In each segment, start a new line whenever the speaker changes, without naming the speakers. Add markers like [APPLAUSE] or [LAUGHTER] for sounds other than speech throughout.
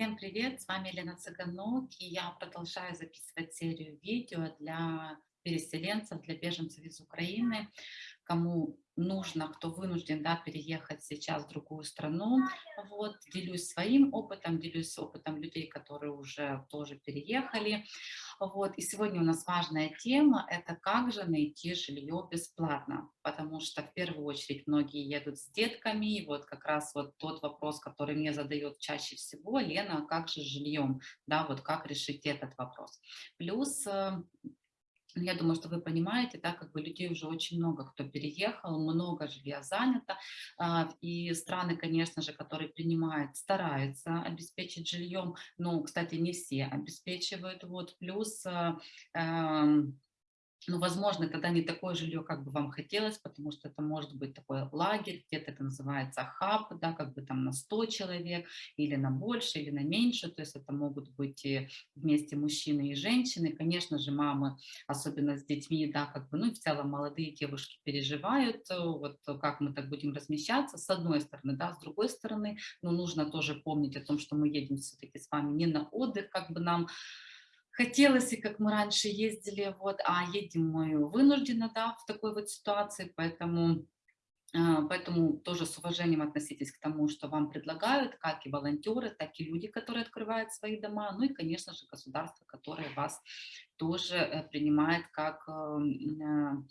Всем привет, с вами Елена Цыганок, и я продолжаю записывать серию видео для переселенцев, для беженцев из Украины, кому нужно, кто вынужден да, переехать сейчас в другую страну. Вот, делюсь своим опытом, делюсь опытом людей, которые уже тоже переехали. Вот, и сегодня у нас важная тема – это как же найти жилье бесплатно, потому что в первую очередь многие едут с детками, и вот как раз вот тот вопрос, который мне задает чаще всего, Лена, а как же с жильем, да, вот как решить этот вопрос. Плюс э, я думаю, что вы понимаете, да, как бы людей уже очень много, кто переехал, много жилья занято, а, и страны, конечно же, которые принимают, стараются обеспечить жильем, но, кстати, не все обеспечивают, вот, плюс э, эм, ну, возможно, тогда не такое жилье, как бы вам хотелось, потому что это может быть такой лагерь, где-то это называется хаб, да, как бы там на 100 человек, или на больше, или на меньше, то есть это могут быть и вместе мужчины и женщины, конечно же, мамы, особенно с детьми, да, как бы, ну, в целом молодые девушки переживают, э, вот как мы так будем размещаться, с одной стороны, да, с другой стороны, но нужно тоже помнить о том, что мы едем все-таки с вами не на отдых, как бы нам хотелось, и как мы раньше ездили, вот, а едем мы вынужденно, да, в такой вот ситуации, поэтому, а, поэтому тоже с уважением относитесь к тому, что вам предлагают, как и волонтеры, так и люди, которые открывают свои дома, ну и, конечно же, государство, которое вас тоже э, принимает как эм,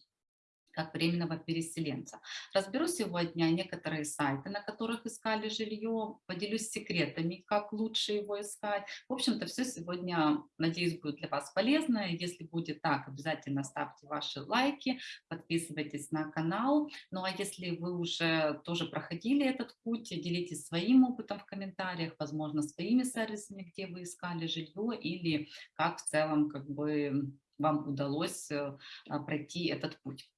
как временного переселенца. Разберу сегодня некоторые сайты, на которых искали жилье, поделюсь секретами, как лучше его искать. В общем-то, все сегодня, надеюсь, будет для вас полезно. Если будет так, обязательно ставьте ваши лайки, подписывайтесь на канал. Ну а если вы уже тоже проходили этот путь, делитесь своим опытом в комментариях, возможно, своими сервисами, где вы искали жилье или как в целом как бы вам удалось э, пройти этот путь.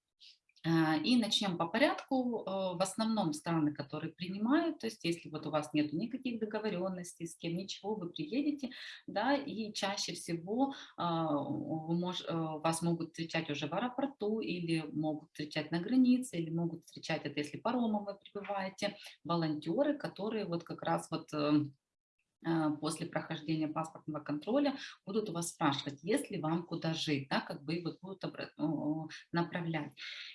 А, и начнем по порядку. Э, в основном страны, которые принимают, то есть если вот у вас нет никаких договоренностей с кем, ничего, вы приедете, да, и чаще всего а, э, вас могут встречать уже в аэропорту, или могут встречать на границе, или могут встречать это, если паромом вы прибываете, волонтеры, которые вот как раз вот эм, после прохождения паспортного контроля будут у вас спрашивать, если вам куда жить, да, как бы вот будут направлять.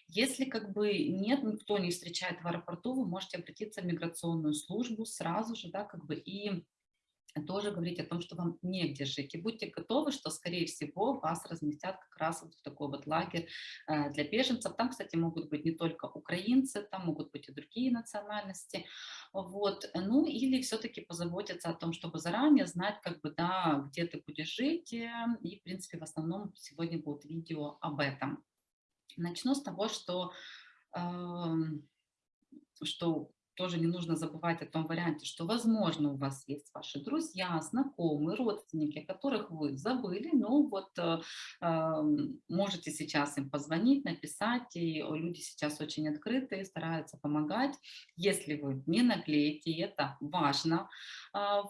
Если как бы нет, никто не встречает в аэропорту, вы можете обратиться в миграционную службу сразу же, да, как бы и тоже говорить о том, что вам негде жить. И будьте готовы, что, скорее всего, вас разместят как раз вот в такой вот лагерь э, для беженцев. Там, кстати, могут быть не только украинцы, там могут быть и другие национальности. Вот. Ну, или все-таки позаботиться о том, чтобы заранее знать, как бы, да, где ты будешь жить. Э, и, в принципе, в основном сегодня будет видео об этом. Начну с того, что, э, что тоже не нужно забывать о том варианте, что, возможно, у вас есть ваши друзья, знакомые, родственники, которых вы забыли, но вот э, э, можете сейчас им позвонить, написать, и люди сейчас очень открытые, стараются помогать. Если вы не наклеите, это важно,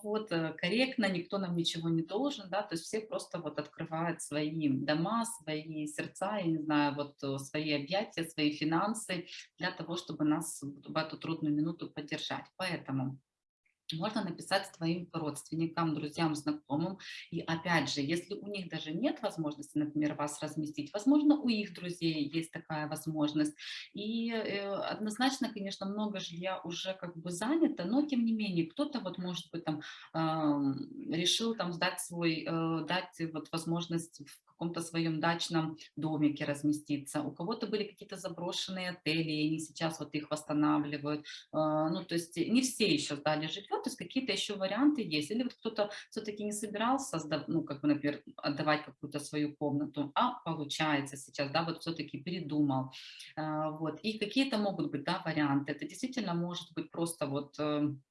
вот, э, корректно, никто нам ничего не должен, да, то есть все просто вот открывают свои дома, свои сердца, я не знаю, вот э, свои объятия, свои финансы для того, чтобы нас в эту трудную минуту поддержать. Поэтому можно написать своим родственникам, друзьям, знакомым. И опять же, если у них даже нет возможности, например, вас разместить, возможно, у их друзей есть такая возможность. И э, однозначно, конечно, много жилья уже как бы занято, но тем не менее, кто-то вот, может быть, там э, решил там сдать свой, э, дать вот возможность в каком-то своем дачном домике разместиться. У кого-то были какие-то заброшенные отели, и они сейчас вот их восстанавливают. А, ну, то есть не все еще сдали жилье, то есть какие-то еще варианты есть. Или вот кто-то все-таки не собирался, ну, как бы, например, отдавать какую-то свою комнату, а получается сейчас, да, вот все-таки передумал. А, вот. И какие-то могут быть, да, варианты. Это действительно может быть просто вот эм,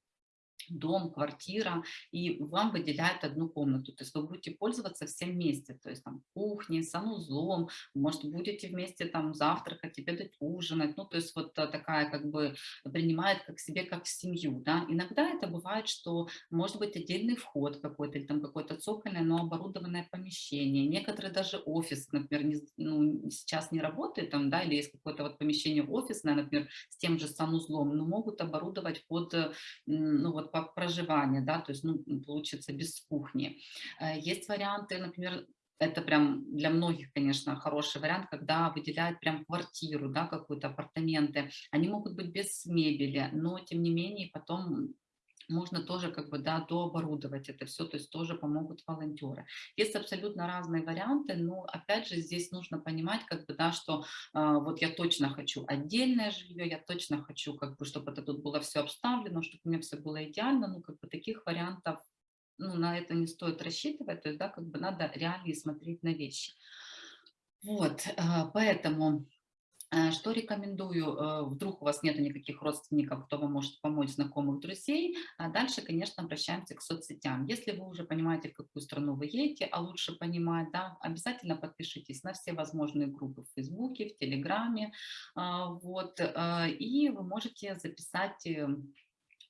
дом, квартира, и вам выделяют одну комнату. То есть вы будете пользоваться всем вместе, то есть там кухней, санузлом, может, будете вместе там завтракать, обедать, ужинать. Ну, то есть вот э, такая как бы принимает как себе, как семью, да. Иногда это бывает, что может быть отдельный вход какой-то, или там какое-то цокольное, но оборудованное помещение. Некоторые даже офис, например, не, ну, сейчас не работает там, да, или есть какое-то вот помещение офисное, например, с тем же санузлом, но могут оборудовать под, ну, вот по проживанию, да, то есть, ну, получится без кухни. Э, есть варианты, например, это прям для многих, конечно, хороший вариант, когда выделяют прям квартиру, да, какую-то апартаменты. Они могут быть без мебели, но тем не менее потом можно тоже как бы, да, дооборудовать это все, то есть тоже помогут волонтеры. Есть абсолютно разные варианты, но опять же здесь нужно понимать, как бы, да, что э, вот я точно хочу отдельное жилье, я точно хочу, как бы, чтобы это тут было все обставлено, чтобы у меня все было идеально, ну, как бы таких вариантов, ну, на это не стоит рассчитывать, то есть, да, как бы надо реально смотреть на вещи. Вот, э, поэтому что рекомендую, э, вдруг у вас нет никаких родственников, кто вам может помочь, знакомых, друзей, а дальше, конечно, обращаемся к соцсетям. Если вы уже понимаете, в какую страну вы едете, а лучше понимать, да, обязательно подпишитесь на все возможные группы в Фейсбуке, в Телеграме, а, вот, э, и вы можете записать эм,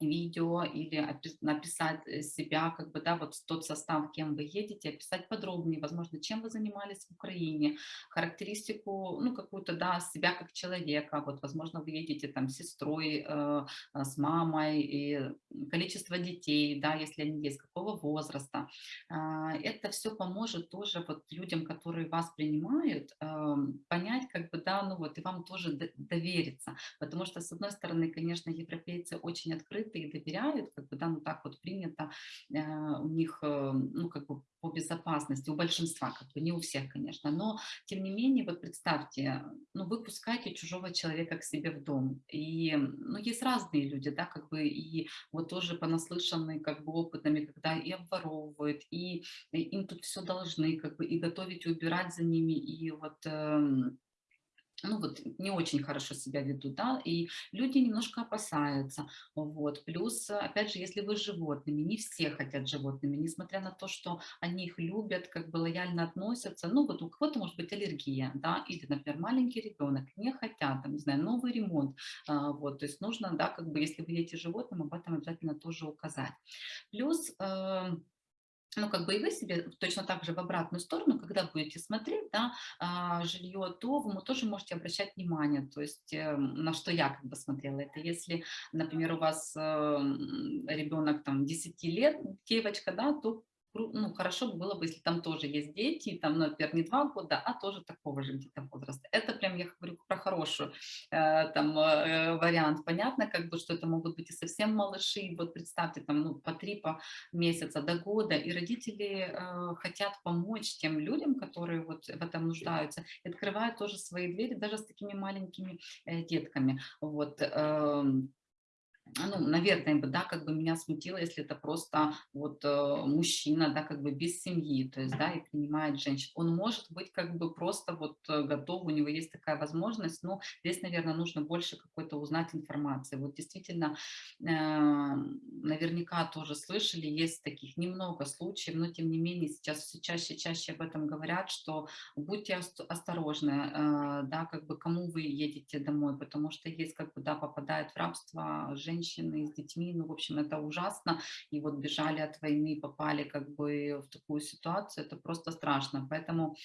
видео или написать э, себя, как бы, да, вот тот состав, кем вы едете, описать подробнее, возможно, чем вы занимались в Украине, характеристику, ну, какую-то, да, себя как человека, вот, возможно, вы едете там с сестрой, э, э, с мамой, и количество детей, да, если они есть, какого возраста. Э, это все поможет тоже вот людям, которые вас принимают, э, понять, как бы, да, ну, вот, и вам тоже довериться, потому что, с одной стороны, конечно, европейцы очень открыты, открыты и доверяют, как бы, да, ну так вот принято э, у них, э, ну как бы по безопасности, у большинства, как бы не у всех, конечно, но тем не менее, вот представьте, ну вы пускаете чужого человека к себе в дом, и, ну есть разные люди, да, как бы, и вот тоже понаслышанные, как бы, опытами, когда и обворовывают, и, и им тут все должны, как бы, и готовить, и убирать за ними, и вот... Э, ну вот не очень хорошо себя ведут, да, и люди немножко опасаются, вот, плюс, опять же, если вы с животными, не все хотят животными, несмотря на то, что они их любят, как бы лояльно относятся, ну вот у кого-то может быть аллергия, да, или, например, маленький ребенок, не хотят, там, не знаю, новый ремонт, а, вот, то есть нужно, да, как бы, если вы едете животным, об этом обязательно тоже указать. Плюс, э, ну, как бы и вы себе точно так же в обратную сторону, когда будете смотреть, да, а, жилье, то вы тоже можете обращать внимание, то есть э, на что я как бы смотрела. Это если, например, у вас э, ребенок там 10 лет, девочка, да, то ну, хорошо было бы, если там тоже есть дети, там, например, не два года, а тоже такого же где-то возраста. Это прям, я говорю про хороший э, там э, вариант. Понятно, как бы, что это могут быть и совсем малыши, вот представьте, там, ну, по три по месяца до года, и родители э, хотят помочь тем людям, которые вот в этом нуждаются, и открывают тоже свои двери даже с такими маленькими э, детками. Вот, э, ну, наверное, бы, да, как бы меня смутило, если это просто вот э, мужчина, да, как бы без семьи, то есть, да, и принимает женщин. Он может быть как бы просто вот э, готов, у него есть такая возможность, но здесь, наверное, нужно больше какой-то узнать информации. Вот действительно, э, наверняка тоже слышали, есть таких немного случаев, но тем не менее сейчас все чаще и чаще об этом говорят, что будьте осторожны, э, да, как бы кому вы едете домой, потому что есть как бы, да, попадает в рабство женщины, женщины с детьми, ну, в общем, это ужасно, и вот бежали от войны, попали как бы в такую ситуацию, это просто страшно, поэтому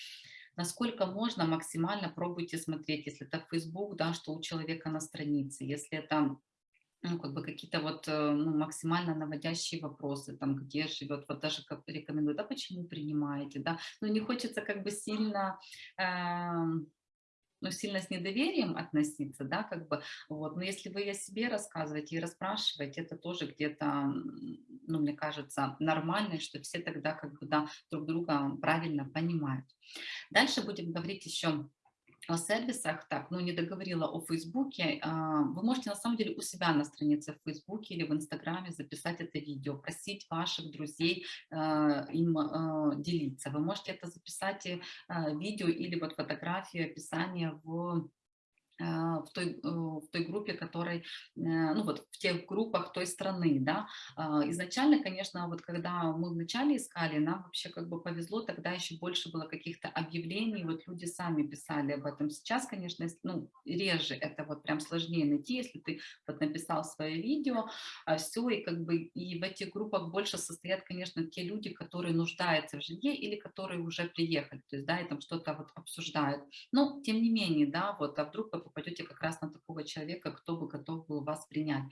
насколько можно, максимально пробуйте смотреть, если это Facebook, да, что у человека на странице, если это ну, как бы какие-то вот э, ну, максимально наводящие вопросы, там, где живет, вот даже как рекомендую, да, почему принимаете, да, ну, не хочется как бы сильно, э, ну, сильно с недоверием относиться, да, как бы, вот, но если вы о себе рассказываете и расспрашиваете, это тоже где-то, ну, мне кажется, нормально, что все тогда, как бы, да, друг друга правильно понимают. Дальше будем говорить еще о сервисах, так, ну не договорила о Фейсбуке, а, вы можете на самом деле у себя на странице в Фейсбуке или в Инстаграме записать это видео, просить ваших друзей а, им а, делиться. Вы можете это записать видео или вот фотографию, описание в в той, э, в той группе, которой, э, ну вот в тех группах той страны, да. А, изначально, конечно, вот когда мы вначале искали, нам вообще как бы повезло, тогда еще больше было каких-то объявлений, вот люди сами писали об этом. Сейчас, конечно, ну, реже это вот прям сложнее найти, если ты вот написал свое видео, а, все, и как бы и в этих группах больше состоят, конечно, те люди, которые нуждаются в жилье или которые уже приехали, то есть, да, и там что-то вот обсуждают. Но, тем не менее, да, вот, а вдруг попадете как раз на такого человека, кто бы готов был вас принять.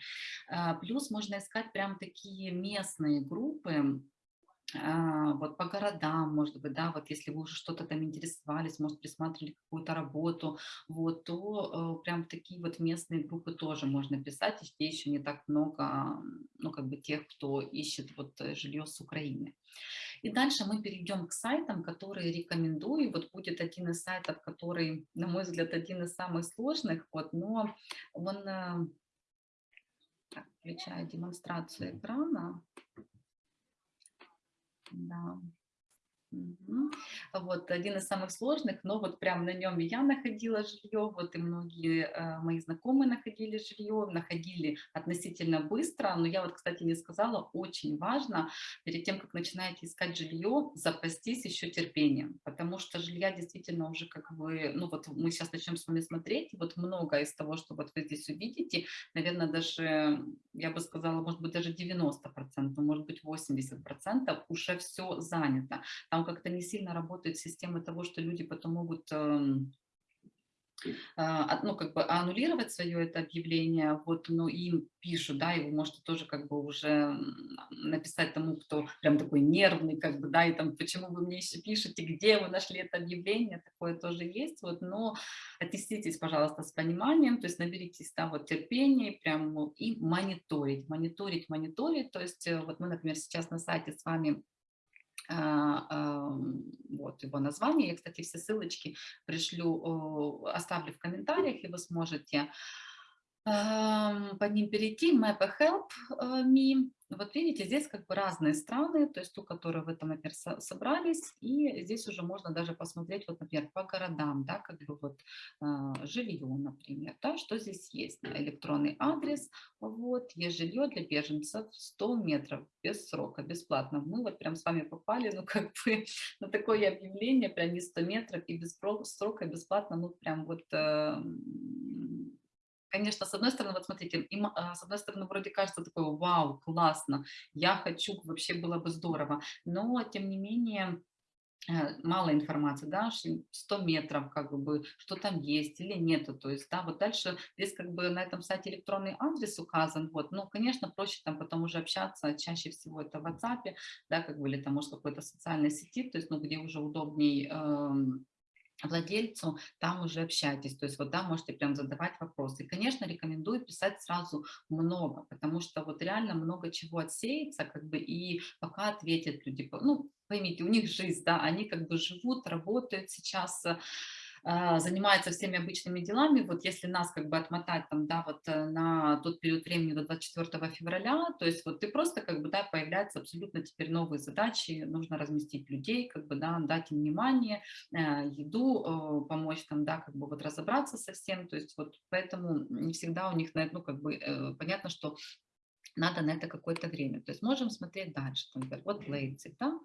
А, плюс можно искать прям такие местные группы, вот по городам, может быть, да, вот если вы уже что-то там интересовались, может, присматривали какую-то работу, вот, то э, прям такие вот местные группы тоже можно писать, и еще не так много, ну, как бы тех, кто ищет вот э, жилье с Украины. И дальше мы перейдем к сайтам, которые рекомендую. Вот будет один из сайтов, который, на мой взгляд, один из самых сложных, вот, но он... Э, так, включаю демонстрацию экрана. Да. Мгм. Вот один из самых сложных, но вот прям на нем я находила жилье, вот и многие э, мои знакомые находили жилье, находили относительно быстро, но я вот, кстати, не сказала, очень важно перед тем, как начинаете искать жилье, запастись еще терпением, потому что жилья действительно уже как бы, ну вот мы сейчас начнем с вами смотреть, и вот много из того, что вот вы здесь увидите, наверное, даже, я бы сказала, может быть, даже 90%, может быть, 80% уже все занято. Там как-то не сильно работает система того, что люди потом могут эм, ну, как бы аннулировать свое это объявление, вот, но им пишут, да, вы можете тоже как бы уже написать тому, кто прям такой нервный, как бы, да, и там, почему вы мне еще пишете, где вы нашли это объявление, такое тоже есть, вот, но отнеситесь, пожалуйста, с пониманием, то есть наберитесь, да, вот терпения, прям и мониторить, мониторить, мониторить, то есть э, вот мы, например, сейчас на сайте с вами а, вот его название. Я, кстати, все ссылочки пришлю, оставлю в комментариях, и вы сможете под ним перейти, Map Help Me. Вот видите, здесь как бы разные страны, то есть ту, которые в этом, например, собрались, и здесь уже можно даже посмотреть, вот, например, по городам, да, как бы вот э, жилье, например, да, что здесь есть. Электронный адрес, вот, есть жилье для беженцев 100 метров, без срока, бесплатно. Мы вот прям с вами попали, ну, как бы [LAUGHS] на такое объявление, прям не 100 метров и без срока, бесплатно, ну, прям вот э, конечно, с одной стороны, вот смотрите, им, а, с одной стороны, вроде кажется такое, вау, классно, я хочу, вообще было бы здорово, но, тем не менее, э, мало информации, да, 100 метров, как бы, что там есть или нету, то есть, да, вот дальше здесь как бы на этом сайте электронный адрес указан, вот, ну, конечно, проще там потом уже общаться, чаще всего это в WhatsApp, да, как бы, или там, может, какой-то социальной сети, то есть, ну, где уже удобней эм, владельцу, там уже общайтесь, то есть вот там можете прям задавать вопросы. И, конечно, рекомендую писать сразу много, потому что вот реально много чего отсеется, как бы, и пока ответят люди, ну, поймите, у них жизнь, да, они как бы живут, работают сейчас, а, занимается всеми обычными делами, вот если нас как бы отмотать там, да, вот э, на тот период времени до 24 февраля, то есть вот ты просто как бы, да, появляются абсолютно теперь новые задачи, нужно разместить людей, как бы, да, дать им внимание, э, еду, э, помочь там, да, как бы вот разобраться со всем, то есть вот поэтому не всегда у них, ну, как бы, понятно, что надо на это какое-то время. То есть можем смотреть дальше, например, вот Лейпциг, да, а,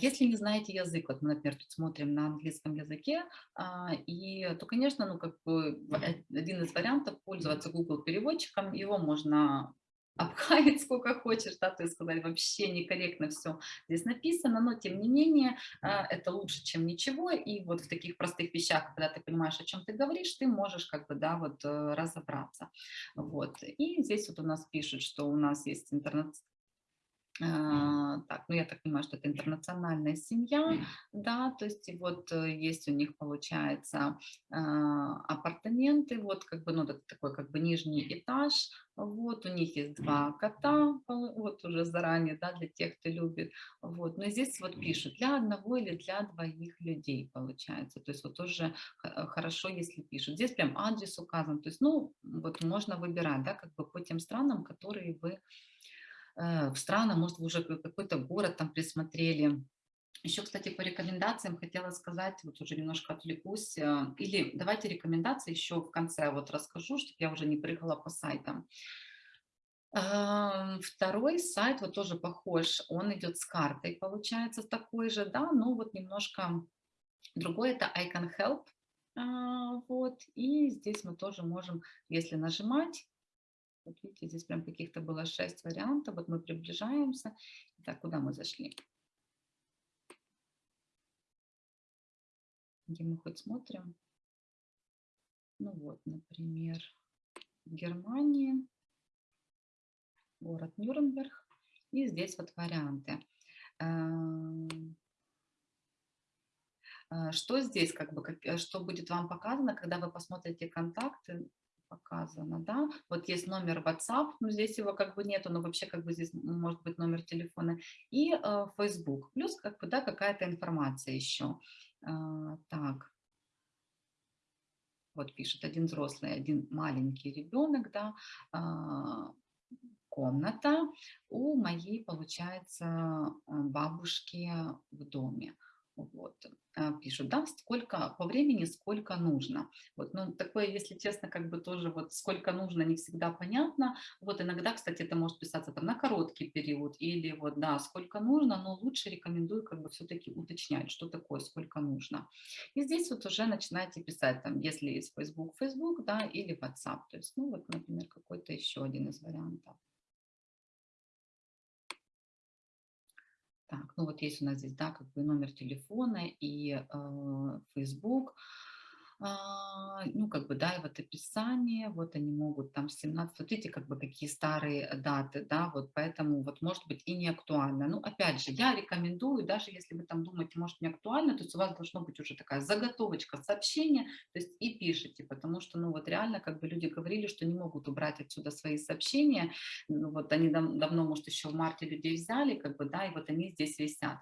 если не знаете язык, вот мы, например, тут смотрим на английском языке, а, и, то, конечно, ну, как бы э, один из вариантов пользоваться Google переводчиком, его можно [LAUGHS] обхаять сколько хочешь, да, то есть сказать вообще некорректно все здесь написано, но тем не менее а, это лучше, чем ничего, и вот в таких простых вещах, когда ты понимаешь, о чем ты говоришь, ты можешь как бы, да, вот э, разобраться, вот, и здесь вот у нас пишут, что у нас есть интернет а, так, ну я так понимаю, что это интернациональная семья, да, то есть и вот э, есть у них, получается, а, апартаменты, вот как бы, ну это такой как бы нижний этаж, вот у них есть два кота, вот уже заранее, да, для тех, кто любит, вот, но здесь вот пишут для одного или для двоих людей, получается, то есть вот тоже э, хорошо, если пишут. Здесь прям адрес указан, то есть, ну, вот можно выбирать, да, как бы по тем странам, которые вы в страны, может, вы уже какой-то город там присмотрели. Еще, кстати, по рекомендациям хотела сказать, вот уже немножко отвлекусь, э, или давайте рекомендации еще в конце вот расскажу, чтобы я уже не прыгала по сайтам. Эм, второй сайт вот тоже похож, он идет с картой, получается, такой же, да, но вот немножко другой, это Icon Help, а, вот, и здесь мы тоже можем, если нажимать, вот видите, здесь прям каких-то было шесть вариантов. Вот мы приближаемся. Так, куда мы зашли? Где мы хоть смотрим? Ну вот, например, в Германии, город Нюрнберг. И здесь вот варианты. Эм, э, что здесь, как бы, э, что будет вам показано, когда вы посмотрите контакты, показано, да, вот есть номер WhatsApp, но здесь его как бы нету, но вообще как бы здесь может быть номер телефона, и э, Facebook, плюс как бы, да, какая-то информация еще. Э, так, вот пишет один взрослый, один маленький ребенок, да, э, комната. У моей, получается, э, бабушки в доме. Вот, э, пишут, да, сколько по времени, сколько нужно. Вот, ну, такое, если честно, как бы тоже вот сколько нужно, не всегда понятно. Вот иногда, кстати, это может писаться там на короткий период или вот, да, сколько нужно, но лучше рекомендую как бы все-таки уточнять, что такое, сколько нужно. И здесь вот уже начинаете писать там, если есть Facebook, Facebook, да, или WhatsApp. То есть, ну, вот, например, какой-то еще один из вариантов. Так, ну вот есть у нас здесь, да, как бы номер телефона и э, Facebook. А, ну, как бы, да, и вот описание, вот они могут там 17, вот видите, как бы какие старые даты, да, вот поэтому вот может быть и не актуально. Ну, опять же, я рекомендую, даже если вы там думаете, может не актуально, то есть у вас должно быть уже такая заготовочка сообщения, то есть и пишите, потому что, ну, вот реально, как бы люди говорили, что не могут убрать отсюда свои сообщения, ну, вот они дав давно, может, еще в марте людей взяли, как бы, да, и вот они здесь висят.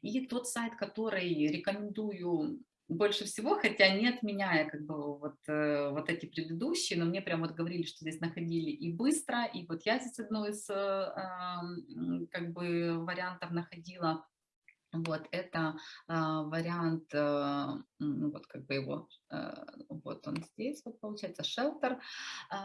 И тот сайт, который рекомендую больше всего, хотя не отменяя как бы вот, э, вот эти предыдущие, но мне прям вот говорили, что здесь находили и быстро, и вот я здесь одно из э, как бы вариантов находила, вот это э, вариант, э, ну, вот как бы его, э, вот он здесь, вот получается, шелтер. Э,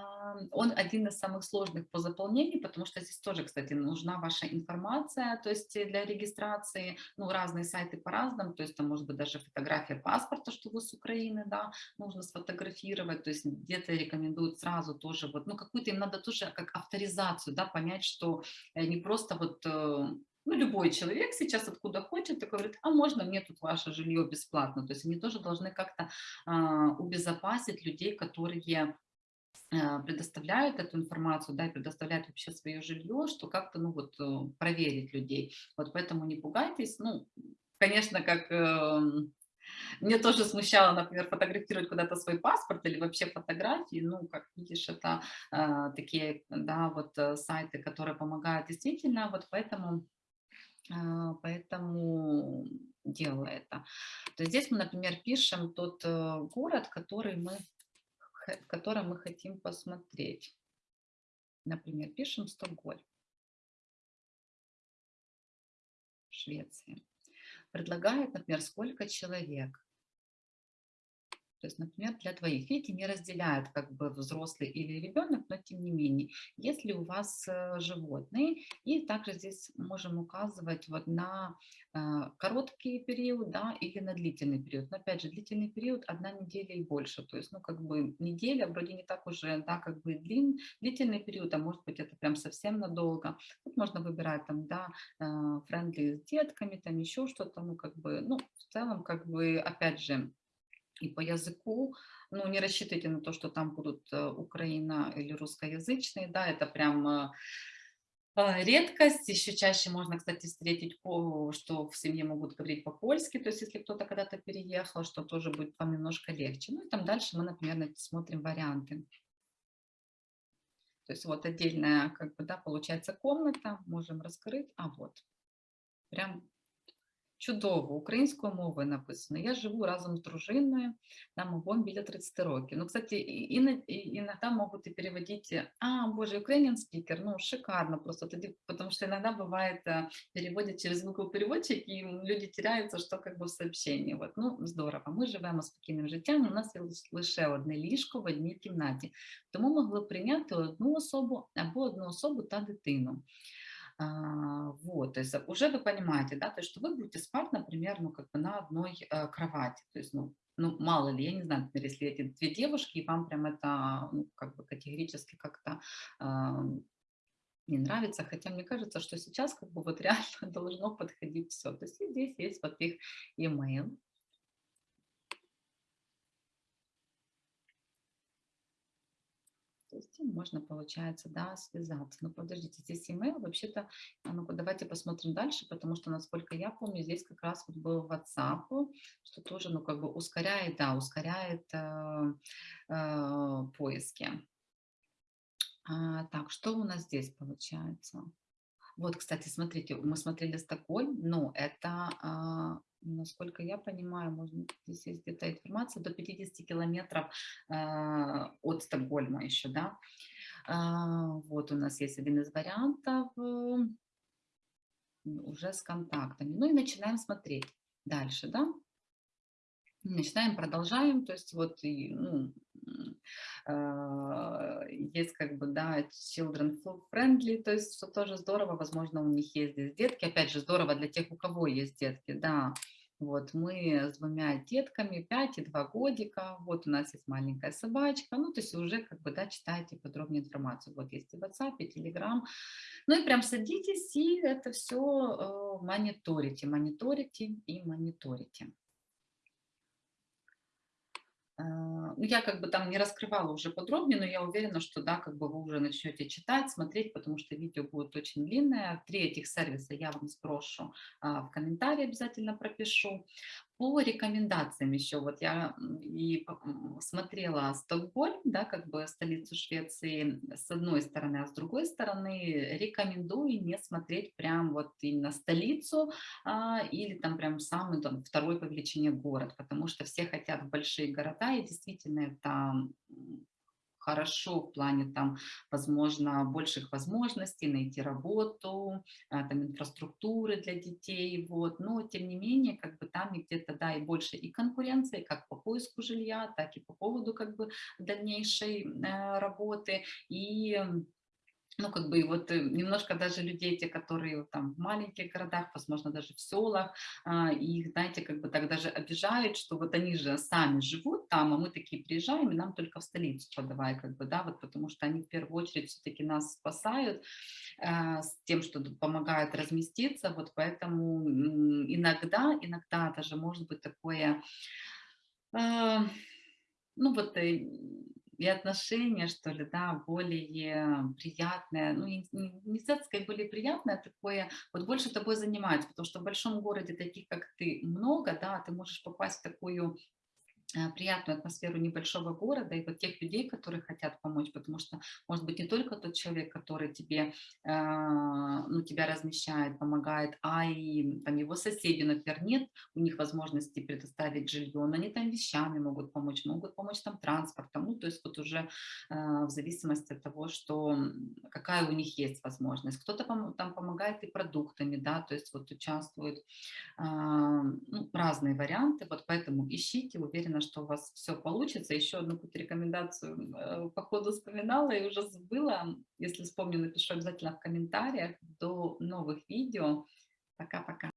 он один из самых сложных по заполнению, потому что здесь тоже, кстати, нужна ваша информация, то есть для регистрации, ну, разные сайты по-разному, то есть там может быть даже фотография паспорта, что вы с Украины, да, нужно сфотографировать, то есть где-то рекомендуют сразу тоже, вот, ну, какую-то им надо тоже как авторизацию, да, понять, что э, не просто вот э, ну, любой человек сейчас откуда хочет, такой говорит, а можно мне тут ваше жилье бесплатно? То есть они тоже должны как-то а, убезопасить людей, которые а, предоставляют эту информацию, да, и предоставляют вообще свое жилье, что как-то, ну, вот, э, проверить людей. Вот поэтому не пугайтесь. Ну, конечно, как... Мне тоже смущало, например, фотографировать куда-то свой паспорт или вообще фотографии. Ну, как видишь, это э, такие, да, вот э, сайты, которые помогают действительно. Вот поэтому поэтому делаю это. То есть здесь мы, например, пишем тот э, город, который мы, в мы хотим посмотреть. Например, пишем Стокгольм, Швеция. Предлагает, например, сколько человек. То есть, например, для двоих. Видите, не разделяют как бы взрослый или ребенок, но тем не менее, если у вас э, животные, и также здесь можем указывать вот на э, короткий период, да, или на длительный период. Но опять же, длительный период одна неделя и больше. То есть, ну, как бы неделя вроде не так уже, да, как бы длин, длительный период, а может быть это прям совсем надолго. Тут можно выбирать там, да, френдли с детками, там еще что-то, ну, как бы, ну, в целом, как бы, опять же, и по языку, ну, не рассчитывайте на то, что там будут э, украино- или русскоязычные, да, это прям э, э, редкость. Еще чаще можно, кстати, встретить, что в семье могут говорить по-польски, то есть если кто-то когда-то переехал, что тоже будет вам немножко легче. Ну и там дальше мы, например, смотрим варианты. То есть вот отдельная, как бы, да, получается комната, можем раскрыть, а вот, прям Чудово, українською мовою написано. Я живу разом з дружиною, нам обом біля 30 років. Ну, кстати, иногда могут и переводить, а, боже, Ukrainian speaker, ну, шикарно просто, тоді, потому что иногда бывает, э, переводят через звуковий переводчик, и люди теряются, что как бы в сообщении. Вот, ну, здорово, ми живемо спокійним життям, у нас є лише одне ліжко в одній кімнаті, тому могли прийняти одну особу або одну особу та дитину. А, вот, то есть уже вы понимаете, да, то есть что вы будете спать, например, ну, как бы на одной э, кровати, то есть, ну, ну, мало ли, я не знаю, например, если эти две девушки, и вам прям это, ну, как бы категорически как-то не нравится, хотя мне кажется, что сейчас как бы вот [LAUGHS] реально должно подходить все. То есть здесь есть вот их email, есть можно, получается, да, связаться. Но подождите, здесь email вообще-то, ну-ка давайте посмотрим дальше, потому что, насколько я помню, здесь как раз вот был WhatsApp, что тоже, ну, как бы ускоряет, да, ускоряет э, э, поиски. А, так, что у нас здесь получается? Вот, кстати, смотрите, мы смотрели Стокгольм, но это, а, насколько я понимаю, можно, здесь есть где-то информация, до 50 километров а, от Стокгольма еще, да. А, вот у нас есть один из вариантов уже с контактами. Ну и начинаем смотреть дальше, да. Начинаем, продолжаем, то есть вот ну, а, есть как бы, да, children friendly, то есть что тоже здорово, возможно, у них есть здесь детки, опять же, здорово для тех, у кого есть детки, да, вот мы с двумя детками, 5 и 2 годика, вот у нас есть маленькая собачка, ну, то есть уже как бы, да, читаете подробную информацию, вот есть и WhatsApp, и Telegram, ну и прям садитесь и это все э, мониторите, мониторите и мониторите. А, ну, я как бы там не раскрывала уже подробнее, но я уверена, что да, как бы вы уже начнете читать, смотреть, потому что видео будет очень длинное. Три этих сервиса я вам сброшу а, в комментарии, обязательно пропишу. По рекомендациям еще, вот я и смотрела Стокгольм, да, как бы столицу Швеции с одной стороны, а с другой стороны рекомендую не смотреть прям вот именно столицу а, или там прям самый там, второй по величине город, потому что все хотят большие города, и действительно это хорошо в плане там, возможно, больших возможностей найти работу, а, там инфраструктуры для детей, вот, но тем не менее, как бы там где-то, да, и больше и конкуренции, как по поиску жилья, так и по поводу, как бы, дальнейшей э, работы, и ну, как бы, и вот э, немножко даже людей, те, которые там в маленьких городах, возможно, даже в селах, а, их, знаете, как бы так даже обижают, что вот они же сами живут там, а мы такие приезжаем, и нам только в столицу подавай, как бы, да, вот потому что они в первую очередь все-таки нас спасают а, с тем, что помогают разместиться, вот поэтому иногда, иногда даже может быть такое, а, ну, вот э, и отношения, что ли, да, более приятное, ну, не, сказать более приятное, такое, вот больше тобой занимается, потому что в большом городе таких, как ты, много, да, ты можешь попасть в такую приятную атмосферу небольшого города и вот тех людей, которые хотят помочь, потому что, может быть, не только тот человек, который тебе, э, ну, тебя размещает, помогает, а и там его соседи, например, нет у них возможности предоставить жилье, но они там вещами могут помочь, могут помочь там транспортом, ну, то есть вот уже э, в зависимости от того, что какая у них есть возможность. Кто-то там помогает и продуктами, да, то есть вот участвуют ну, разные варианты, вот поэтому ищите, уверена, что у вас все получится. Еще одну какую-то рекомендацию э, по ходу вспоминала и уже забыла. Если вспомню, напишу обязательно в комментариях. До новых видео. Пока-пока.